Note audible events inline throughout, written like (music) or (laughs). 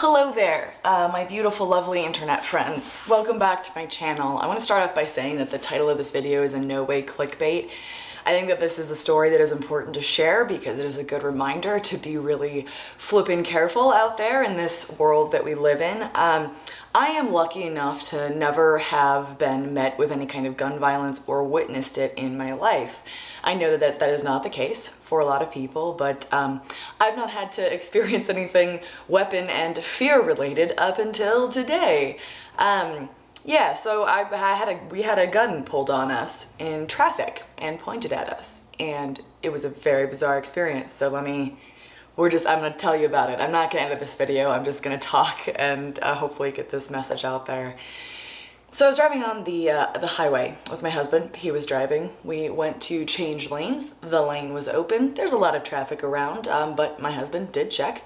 Hello there, uh, my beautiful, lovely internet friends. Welcome back to my channel. I want to start off by saying that the title of this video is in no way clickbait. I think that this is a story that is important to share because it is a good reminder to be really flipping careful out there in this world that we live in. Um, I am lucky enough to never have been met with any kind of gun violence or witnessed it in my life. I know that that is not the case for a lot of people, but um, I've not had to (laughs) experience anything weapon and fear related up until today. Um, yeah, so I, I, had a we had a gun pulled on us in traffic and pointed at us, and it was a very bizarre experience. So let me we're just, I'm gonna tell you about it. I'm not gonna edit this video, I'm just gonna talk and uh, hopefully get this message out there. So I was driving on the, uh, the highway with my husband. He was driving. We went to change lanes. The lane was open. There's a lot of traffic around, um, but my husband did check.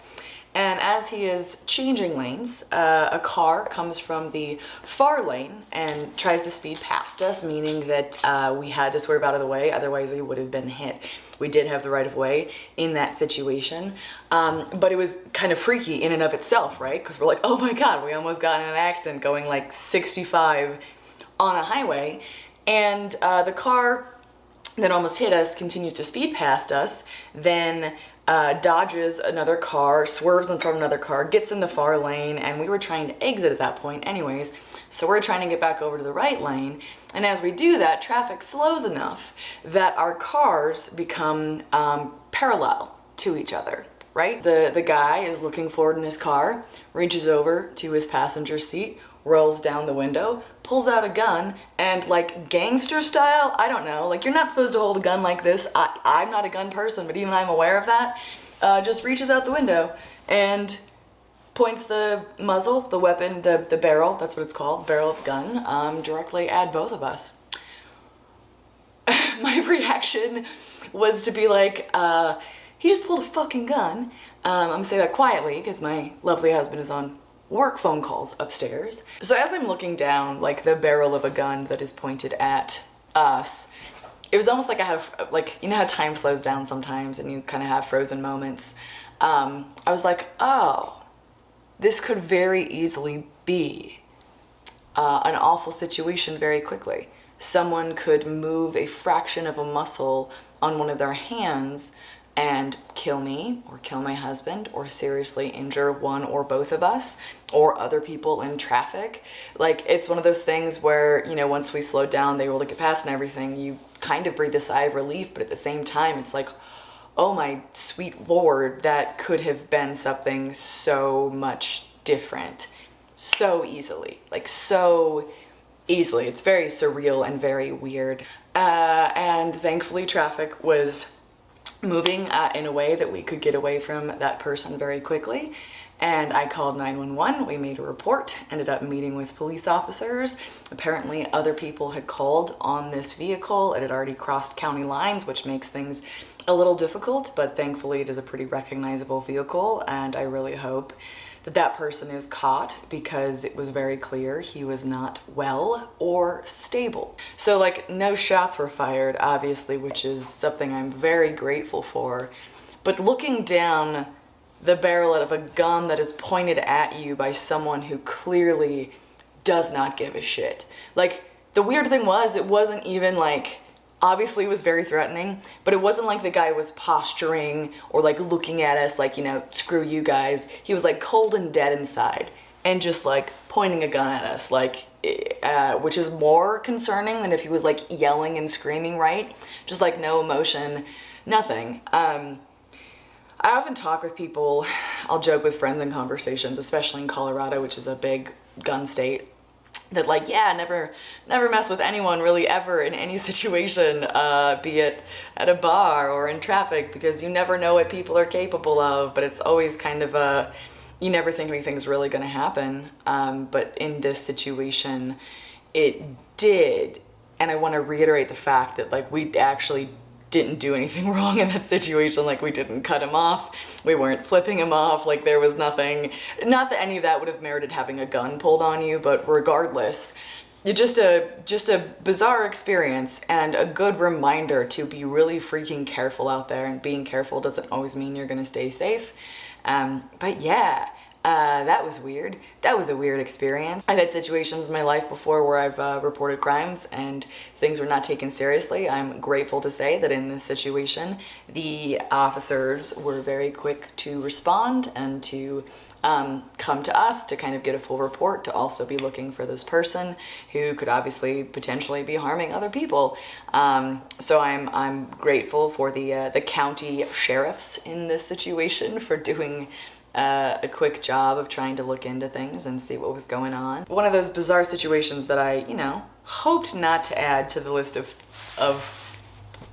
And as he is changing lanes, uh, a car comes from the far lane and tries to speed past us, meaning that uh, we had to swerve out of the way, otherwise we would have been hit. We did have the right of way in that situation, um, but it was kind of freaky in and of itself, right? Because we're like, oh my God, we almost got in an accident going like 65 on a highway. And uh, the car that almost hit us continues to speed past us, then uh, dodges another car, swerves in front of another car, gets in the far lane, and we were trying to exit at that point anyways. So we're trying to get back over to the right lane. And as we do that, traffic slows enough that our cars become um, parallel to each other right? The, the guy is looking forward in his car, reaches over to his passenger seat, rolls down the window, pulls out a gun, and like gangster style, I don't know, like you're not supposed to hold a gun like this. I, I'm not a gun person, but even I'm aware of that. Uh, just reaches out the window and points the muzzle, the weapon, the, the barrel, that's what it's called, barrel of gun, um, directly at both of us. (laughs) My reaction was to be like, uh, he just pulled a fucking gun. Um, I'm gonna say that quietly because my lovely husband is on work phone calls upstairs. So as I'm looking down like the barrel of a gun that is pointed at us, it was almost like I had, a, like, you know how time slows down sometimes and you kind of have frozen moments. Um, I was like, oh, this could very easily be uh, an awful situation very quickly. Someone could move a fraction of a muscle on one of their hands and kill me or kill my husband or seriously injure one or both of us or other people in traffic. Like it's one of those things where, you know, once we slowed down, they were to get past and everything, you kind of breathe a sigh of relief, but at the same time, it's like, oh my sweet lord, that could have been something so much different so easily, like so easily. It's very surreal and very weird. Uh, and thankfully traffic was moving uh, in a way that we could get away from that person very quickly. And I called 911, we made a report, ended up meeting with police officers. Apparently other people had called on this vehicle. It had already crossed county lines, which makes things a little difficult, but thankfully it is a pretty recognizable vehicle. And I really hope that that person is caught because it was very clear he was not well or stable. So like no shots were fired, obviously, which is something I'm very grateful for. But looking down the barrel of a gun that is pointed at you by someone who clearly does not give a shit. Like the weird thing was it wasn't even like obviously was very threatening, but it wasn't like the guy was posturing or like looking at us like, you know, screw you guys. He was like cold and dead inside and just like pointing a gun at us like uh, which is more concerning than if he was like yelling and screaming right just like no emotion nothing um, I often talk with people I'll joke with friends in conversations especially in Colorado which is a big gun state that like yeah never never mess with anyone really ever in any (laughs) situation uh, be it at a bar or in traffic because you never know what people are capable of but it's always kind of a you never think anything's really going to happen. Um, but in this situation it did. And I want to reiterate the fact that like we actually didn't do anything (laughs) wrong in that situation. Like we didn't cut him off. We weren't flipping him off. Like there was nothing, not that any of that would have merited having a gun pulled on you, but regardless, just a just a bizarre experience and a good reminder to be really freaking careful out there and being careful doesn't always mean you're gonna stay safe um, but yeah Uh, that was weird. That was a weird experience. I've had situations in my life before where I've uh, reported crimes and things were not taken seriously. I'm grateful to say that in this situation, the officers were very quick to respond and to um, come to us to kind of get a full report to also be looking for this person who could obviously potentially be harming other people. Um, so I'm I'm grateful for the uh, the county sheriffs in this situation (laughs) for doing uh, a quick job of trying to look into things and see what was going on. One of those bizarre situations that I, you know, hoped not to add to the list of, of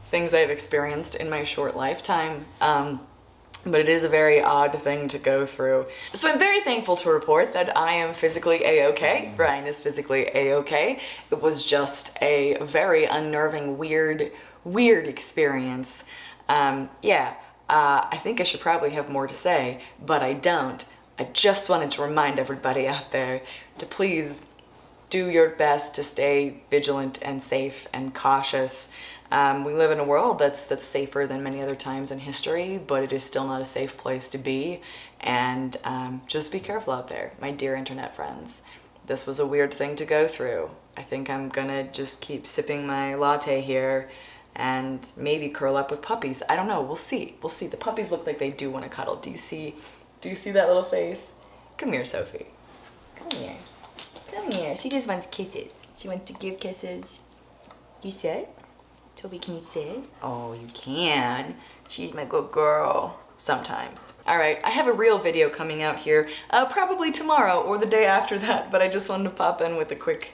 things I've experienced in my short lifetime. Um, but it is a very odd thing to go through. So I'm very thankful to report that I am physically a-okay. Brian is physically a-okay. It was just a very unnerving, weird, weird experience. Um, yeah, uh, I think I should probably have more to say, but I don't. I just wanted to remind everybody out there to please do your best to stay vigilant and safe and cautious. Um, we live in a world that's that's safer than many other times in history, but it is still not a safe place to be. And um, just be careful out there, my dear internet friends. This was a weird thing to go through. I think I'm gonna just keep sipping my latte here and maybe curl up with puppies. I don't know, we'll see. We'll see. The puppies look like they do want to cuddle. Do you see, do you see that little face? Come here, Sophie. Come here. Come here. She just wants kisses. She wants to give kisses. You sit? Toby, can you sit? Oh, you can. She's my good girl. Sometimes. All right, I have a real video coming out here, uh, probably tomorrow or the day after that, but I just wanted to pop in with a quick,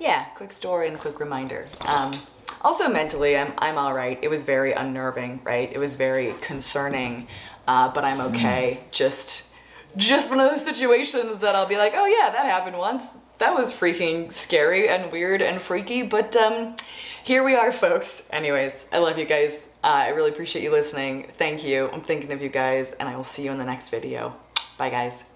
yeah, quick story and quick reminder. Um, also mentally, I'm, I'm all right. It was very unnerving, right? It was very concerning, uh, but I'm okay. Just, just one of those situations that I'll be like, oh yeah, that happened once. That was freaking scary and weird and freaky, but um, here we are, folks. Anyways, I love you guys. Uh, I really appreciate you listening. Thank you. I'm thinking of you guys, and I will see you in the next video. Bye, guys.